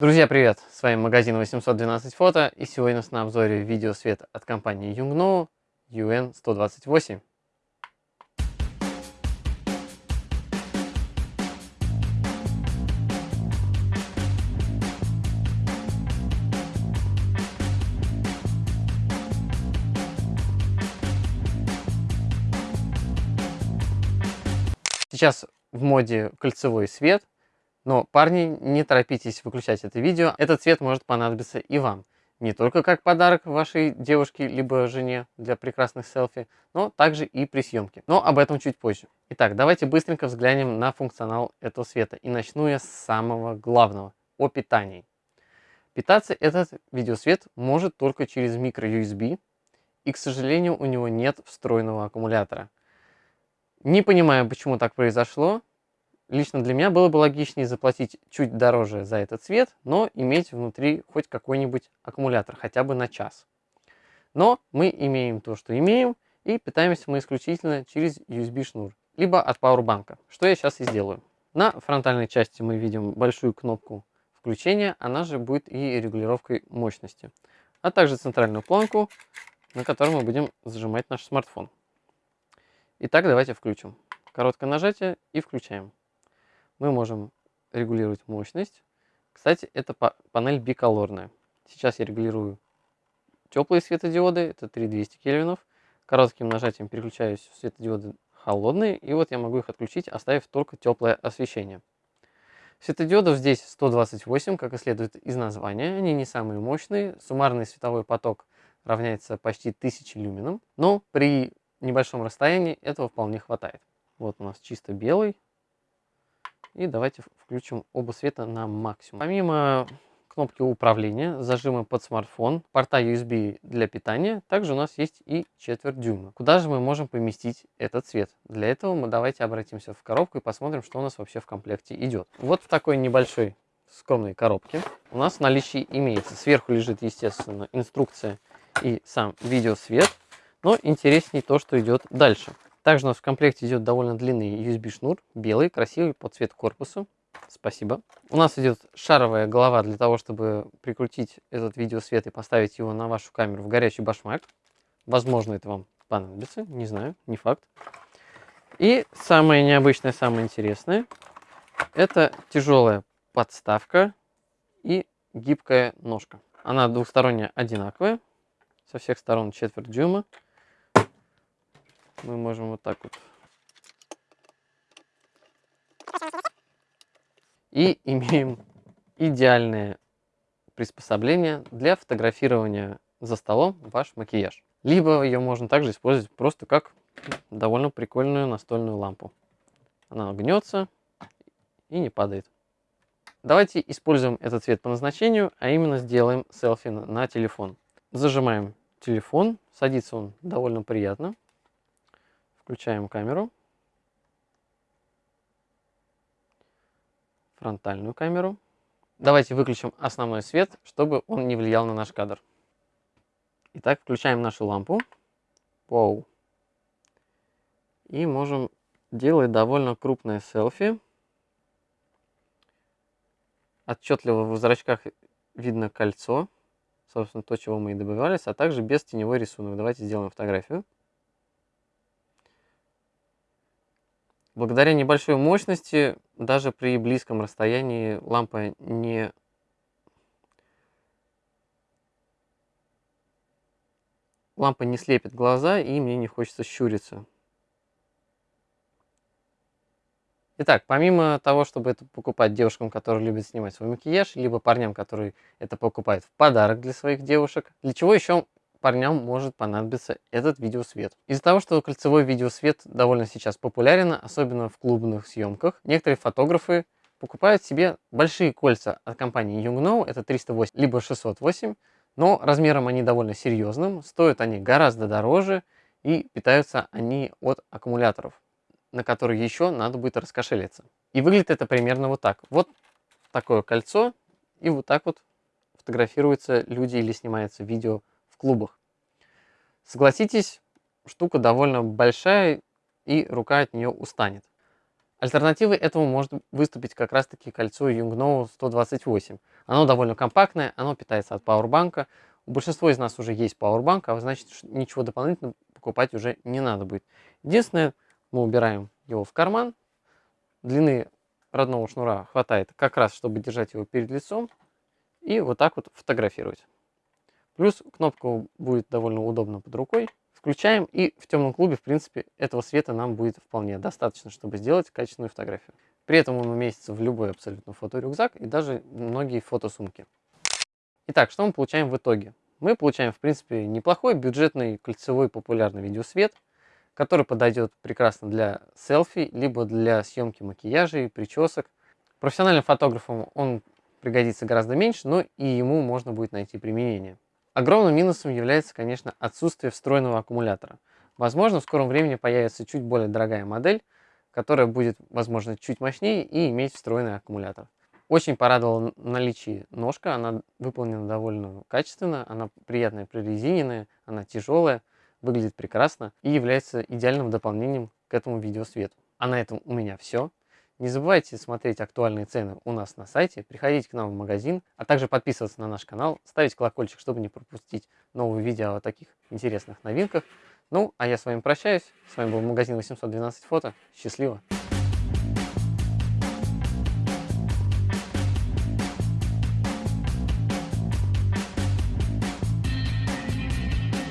Друзья, привет! С вами магазин 812 фото и сегодня у нас на обзоре видеосвет от компании Yungno UN128. Сейчас в моде кольцевой свет, но, парни, не торопитесь выключать это видео, этот цвет может понадобиться и вам. Не только как подарок вашей девушке либо жене для прекрасных селфи, но также и при съемке. Но об этом чуть позже. Итак, давайте быстренько взглянем на функционал этого света. И начну я с самого главного, о питании. Питаться этот видеосвет может только через micro-USB, и, к сожалению, у него нет встроенного аккумулятора. Не понимаю, почему так произошло. Лично для меня было бы логичнее заплатить чуть дороже за этот цвет, но иметь внутри хоть какой-нибудь аккумулятор, хотя бы на час. Но мы имеем то, что имеем, и питаемся мы исключительно через USB-шнур, либо от пауэрбанка, что я сейчас и сделаю. На фронтальной части мы видим большую кнопку включения, она же будет и регулировкой мощности, а также центральную планку, на которой мы будем зажимать наш смартфон. Итак, давайте включим. Короткое нажатие и включаем. Мы можем регулировать мощность. Кстати, это панель биколорная. Сейчас я регулирую теплые светодиоды, это 3200 кельвинов. Коротким нажатием переключаюсь в светодиоды холодные, и вот я могу их отключить, оставив только теплое освещение. Светодиодов здесь 128, как и следует из названия. Они не самые мощные. Суммарный световой поток равняется почти 1000 люменам. Но при небольшом расстоянии этого вполне хватает. Вот у нас чисто белый. И давайте включим оба света на максимум. Помимо кнопки управления, зажимы под смартфон, порта USB для питания, также у нас есть и четверть дюйма. Куда же мы можем поместить этот цвет? Для этого мы давайте обратимся в коробку и посмотрим, что у нас вообще в комплекте идет. Вот в такой небольшой скромной коробке у нас в наличии имеется. Сверху лежит, естественно, инструкция и сам видеосвет. Но интересней то, что идет дальше. Также у нас в комплекте идет довольно длинный USB шнур, белый, красивый, под цвет корпуса. Спасибо. У нас идет шаровая голова для того, чтобы прикрутить этот видеосвет и поставить его на вашу камеру в горячий башмак. Возможно, это вам понадобится, не знаю, не факт. И самое необычное, самое интересное, это тяжелая подставка и гибкая ножка. Она двухсторонняя одинаковая, со всех сторон четверть дюйма мы можем вот так вот. И имеем идеальное приспособление для фотографирования за столом ваш макияж. Либо ее можно также использовать просто как довольно прикольную настольную лампу. Она гнется и не падает. Давайте используем этот цвет по назначению, а именно сделаем селфи на телефон. Зажимаем телефон, садится он довольно приятно. Включаем камеру. Фронтальную камеру. Давайте выключим основной свет, чтобы он не влиял на наш кадр. Итак, включаем нашу лампу. Вау. И можем делать довольно крупное селфи. Отчетливо в зрачках видно кольцо. Собственно, то, чего мы и добивались. А также без теневой рисунок. Давайте сделаем фотографию. Благодаря небольшой мощности, даже при близком расстоянии лампа не лампа не слепит глаза и мне не хочется щуриться. Итак, помимо того, чтобы это покупать девушкам, которые любят снимать свой макияж, либо парням, которые это покупают в подарок для своих девушек, для чего еще парням может понадобиться этот видеосвет. Из-за того, что кольцевой видеосвет довольно сейчас популярен, особенно в клубных съемках, некоторые фотографы покупают себе большие кольца от компании Yungno, это 308 либо 608, но размером они довольно серьезным, стоят они гораздо дороже и питаются они от аккумуляторов, на которые еще надо будет раскошелиться. И выглядит это примерно вот так. Вот такое кольцо, и вот так вот фотографируются люди или снимается видео клубах. Согласитесь, штука довольно большая и рука от нее устанет. Альтернативой этому может выступить как раз таки кольцо Юнгноу 128. Оно довольно компактное, оно питается от пауэрбанка. У большинства из нас уже есть пауэрбанк, а значит ничего дополнительно покупать уже не надо будет. Единственное, мы убираем его в карман. Длины родного шнура хватает как раз, чтобы держать его перед лицом и вот так вот фотографировать. Плюс кнопку будет довольно удобно под рукой. Включаем и в темном клубе, в принципе, этого света нам будет вполне достаточно, чтобы сделать качественную фотографию. При этом он уместится в любой абсолютно фоторюкзак и даже многие фотосумки. Итак, что мы получаем в итоге? Мы получаем, в принципе, неплохой бюджетный кольцевой популярный видеосвет, который подойдет прекрасно для селфи, либо для съемки макияжей, причесок. Профессиональным фотографам он пригодится гораздо меньше, но и ему можно будет найти применение. Огромным минусом является, конечно, отсутствие встроенного аккумулятора. Возможно, в скором времени появится чуть более дорогая модель, которая будет, возможно, чуть мощнее и иметь встроенный аккумулятор. Очень порадовало наличие ножка, она выполнена довольно качественно, она приятная прорезиненная, она тяжелая, выглядит прекрасно и является идеальным дополнением к этому видеосвету. А на этом у меня все. Не забывайте смотреть актуальные цены у нас на сайте, приходить к нам в магазин, а также подписываться на наш канал, ставить колокольчик, чтобы не пропустить новые видео о таких интересных новинках. Ну, а я с вами прощаюсь. С вами был магазин 812 фото. Счастливо!